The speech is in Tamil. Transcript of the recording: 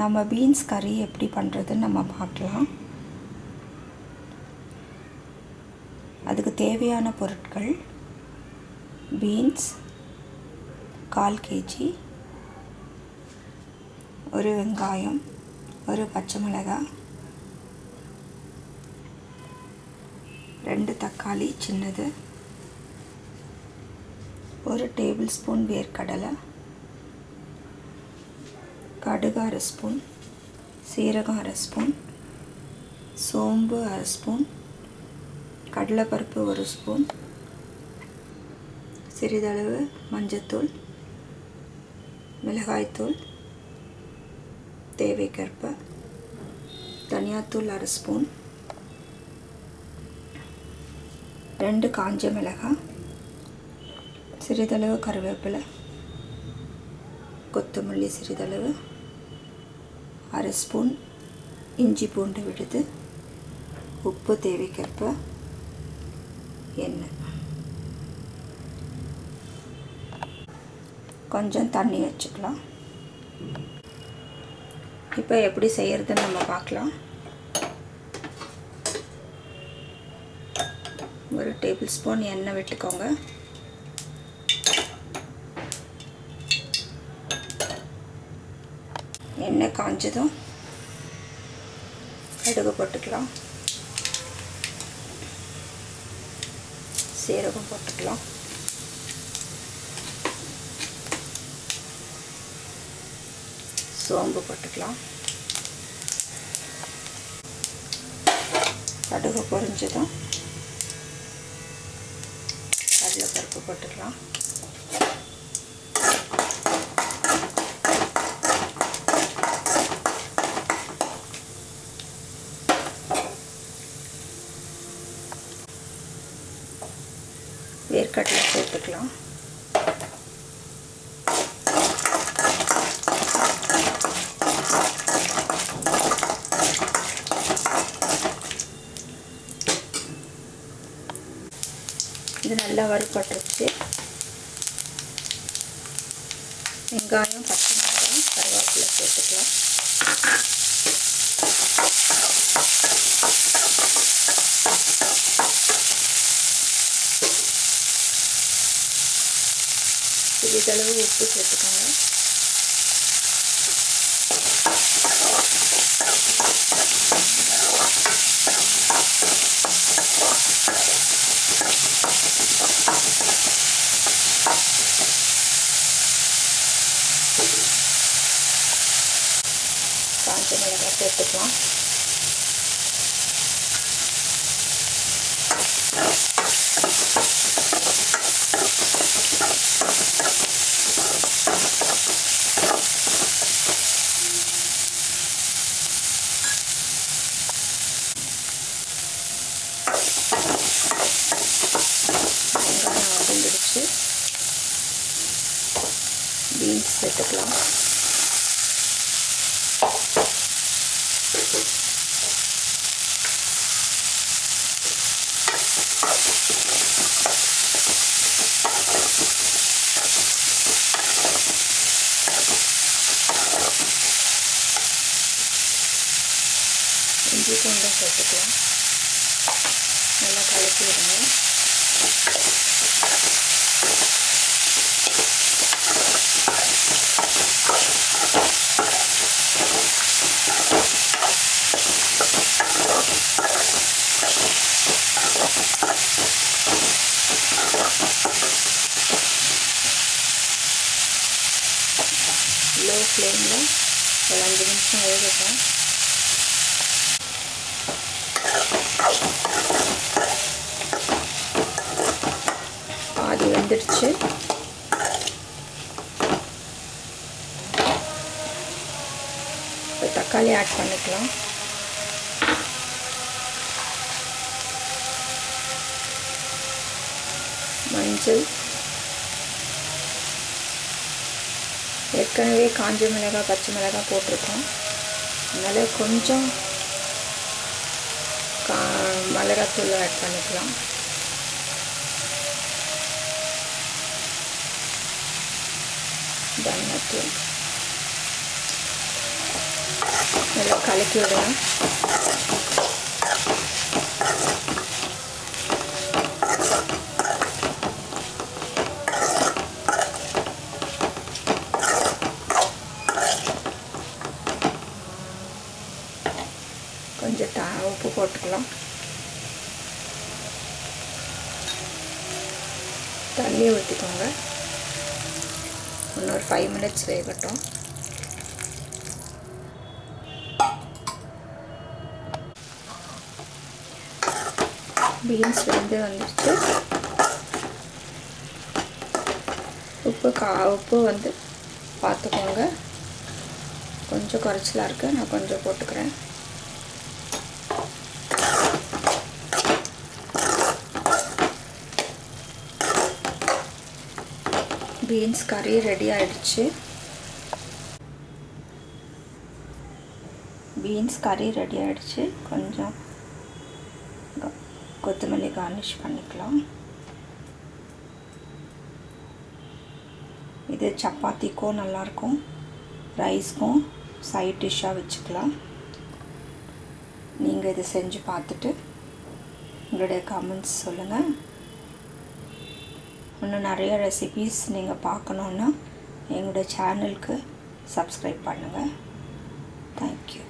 நம்ம பீன்ஸ் கறி எப்படி பண்ணுறதுன்னு நம்ம பார்க்கலாம். அதுக்கு தேவையான பொருட்கள் பீன்ஸ் கால் கேஜி ஒரு வெங்காயம் ஒரு பச்சை மிளகாய் ரெண்டு தக்காளி சின்னது ஒரு டேபிள் ஸ்பூன் வேர்க்கடலை கடுகு அரை ஸ்பூன் சீரகம் அரை ஸ்பூன் சோம்பு அரை ஸ்பூன் கடலைப்பருப்பு ஒரு ஸ்பூன் சிறிதளவு மஞ்சத்தூள் மிளகாய்த்தூள் தேவைக்கேற்ப தனியாத்தூள் அரை ஸ்பூன் ரெண்டு காஞ்ச மிளகாய் சிறிதளவு கருவேப்பிலை கொத்தமல்லி சிறிதளவு அரை ஸ்பூன் இஞ்சி பூண்டு விடுது. உப்பு தேவைக்கேற்ப எண்ணெய். கொஞ்சம் தண்ணி வச்சுக்கலாம். இப்போ எப்படி செய்கிறதுன்னு நம்ம பார்க்கலாம். ஒரு டேபிள் ஸ்பூன் எண்ணெய் விட்டுக்கோங்க. எண்ணெய் காஞ்சதும் கடுகு போட்டுக்கலாம். சீரகம் போட்டுக்கலாம். சோம்பு போட்டுக்கலாம். கடுகு பொரிஞ்சதும் கடலைப்பருப்பு போட்டுக்கலாம். வேர்க்கடலை சேர்த்துக்கலாம் இது நல்லா வறுபட்டுருச்சு. வெங்காயம் பச்சை மிளகாய் கருவேப்பிலை சேர்த்துக்கலாம் சிறிதளவு உப்பு சேர்த்துக்கோங்க. காஞ்ச மிளகாய் சேர்த்துக்கலாம். வெங்காயம் வதங்கிடுச்சு பீன்ஸ் சேர்த்துக்கலாம். இஞ்சி பூண்டும் சேர்த்துக்கலாம். நல்லா கலக்கி விடுங்க லோ ஃப்ளேமில் ஒரு அஞ்சு நிமிஷம் வேகட்டும். வெந்துடுச்சு. இப்போ தக்காளி ஆட் பண்ணிக்கலாம். மஞ்சள். ஏற்கனவே காஞ்ச மிளகாய் பச்சை மிளகாய் போட்டிருக்கோம். அதனால் கொஞ்சம் கா மிளகாத்தூள் ஆட் பண்ணிக்கலாம். தனியாத்தூள் நல்லா கலக்கி விடலாம் கொஞ்சம் த உப்பு போட்டுக்கலாம் தண்ணியை ஊற்றிக்கோங்க இன்னொரு ஃபைவ் மினிட்ஸ் வேகட்டும். பீன்ஸ் வெந்து வந்துடுச்சு உப்பு கா உப்பு வந்து பார்த்துக்கோங்க. கொஞ்சம் குறைச்சலாக இருக்குது நான் கொஞ்சம் போட்டுக்கிறேன். பீன்ஸ் கறி ரெடி ஆயிடுச்சு. பீன்ஸ் கறி ரெடி ஆயிடுச்சு. கொஞ்சம் கொத்தமல்லி கார்னிஷ் பண்ணிக்கலாம். இது சப்பாத்திக்கும் நல்லாயிருக்கும் ரைஸ்க்கும் சைட் டிஷ்ஷாக வச்சுக்கலாம். நீங்கள் இதை செஞ்சு பார்த்துட்டு உங்களுடைய கமெண்ட்ஸ் சொல்லுங்கள் இன்னும் நிறைய ரெசிபீஸ் நீங்கள் பார்க்கணுன்னா எங்களோட சேனலுக்கு சப்ஸ்கிரைப் பண்ணுங்கள் தேங்க்யூ